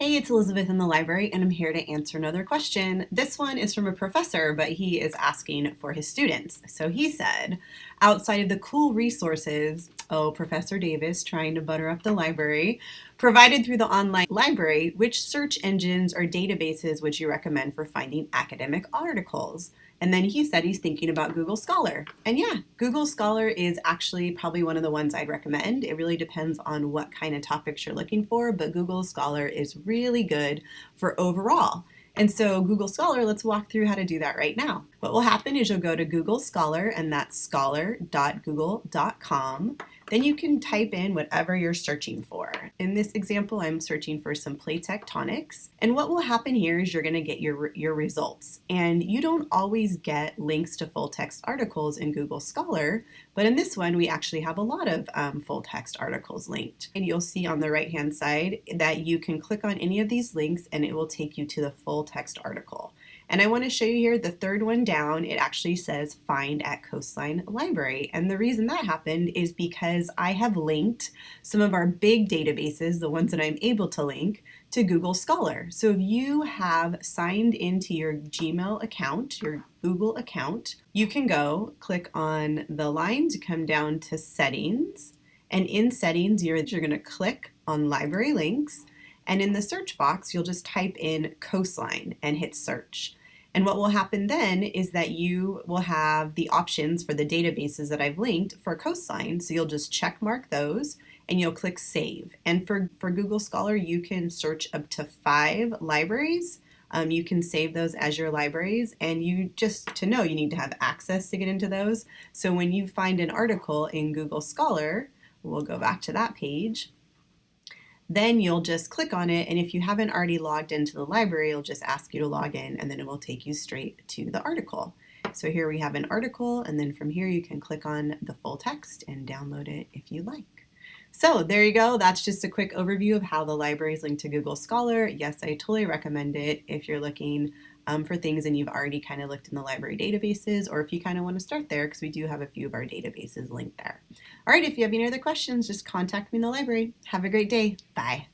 Hey, it's Elizabeth in the library, and I'm here to answer another question. This one is from a professor, but he is asking for his students. So he said, outside of the cool resources, oh, Professor Davis trying to butter up the library, provided through the online library, which search engines or databases would you recommend for finding academic articles? And then he said he's thinking about Google Scholar. And yeah, Google Scholar is actually probably one of the ones I'd recommend. It really depends on what kind of topics you're looking for, but Google Scholar is really good for overall. And so Google Scholar, let's walk through how to do that right now. What will happen is you'll go to Google Scholar and that's scholar.google.com. Then you can type in whatever you're searching for. In this example, I'm searching for some plate tectonics. And what will happen here is you're gonna get your, your results. And you don't always get links to full text articles in Google Scholar, but in this one, we actually have a lot of um, full text articles linked. And you'll see on the right-hand side that you can click on any of these links and it will take you to the full text article. And I want to show you here the third one down, it actually says find at Coastline Library. And the reason that happened is because I have linked some of our big databases, the ones that I'm able to link, to Google Scholar. So if you have signed into your Gmail account, your Google account, you can go click on the line to come down to settings. And in settings, you're, you're going to click on library links. And in the search box, you'll just type in coastline and hit search. And what will happen then is that you will have the options for the databases that I've linked for Coastline. So you'll just check mark those and you'll click save. And for, for Google Scholar, you can search up to five libraries. Um, you can save those as your libraries and you just to know you need to have access to get into those. So when you find an article in Google Scholar, we'll go back to that page, then you'll just click on it and if you haven't already logged into the library, it'll just ask you to log in and then it will take you straight to the article. So here we have an article and then from here you can click on the full text and download it if you like. So there you go. That's just a quick overview of how the library is linked to Google Scholar. Yes, I totally recommend it if you're looking um, for things and you've already kind of looked in the library databases or if you kind of want to start there because we do have a few of our databases linked there. All right, if you have any other questions, just contact me in the library. Have a great day. Bye.